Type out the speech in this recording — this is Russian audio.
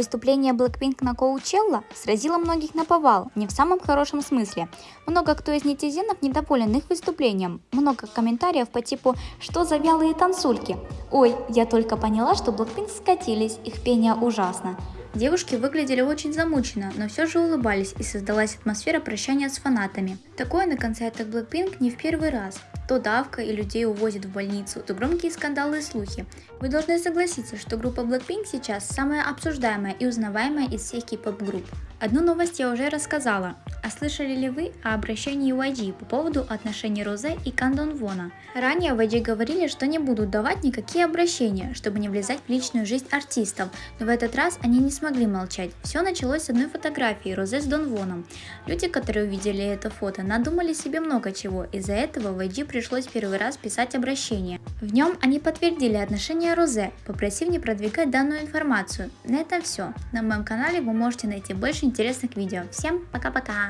Выступление Blackpink на Коучелла сразило многих на повал, не в самом хорошем смысле. Много кто из нетизенов недоволен их выступлением. Много комментариев по типу «Что за вялые танцульки?», «Ой, я только поняла, что Blackpink скатились, их пение ужасно». Девушки выглядели очень замученно, но все же улыбались и создалась атмосфера прощания с фанатами. Такое на концертах Blackpink не в первый раз. То давка и людей увозят в больницу, то громкие скандалы и слухи. Вы должны согласиться, что группа Blackpink сейчас самая обсуждаемая и узнаваемая из всех кей-поп групп. Одну новость я уже рассказала. А слышали ли вы о обращении YG по поводу отношений Розе и Кандон Вона? Ранее YG говорили, что не будут давать никакие обращения, чтобы не влезать в личную жизнь артистов, но в этот раз они не смогли молчать. Все началось с одной фотографии Розе с Дон Воном. Люди, которые увидели это фото, надумали себе много чего, из-за этого YG пришлось первый раз писать обращение. В нем они подтвердили отношения Розе, попросив не продвигать данную информацию. На этом все. На моем канале вы можете найти больше интересных видео. Всем пока-пока!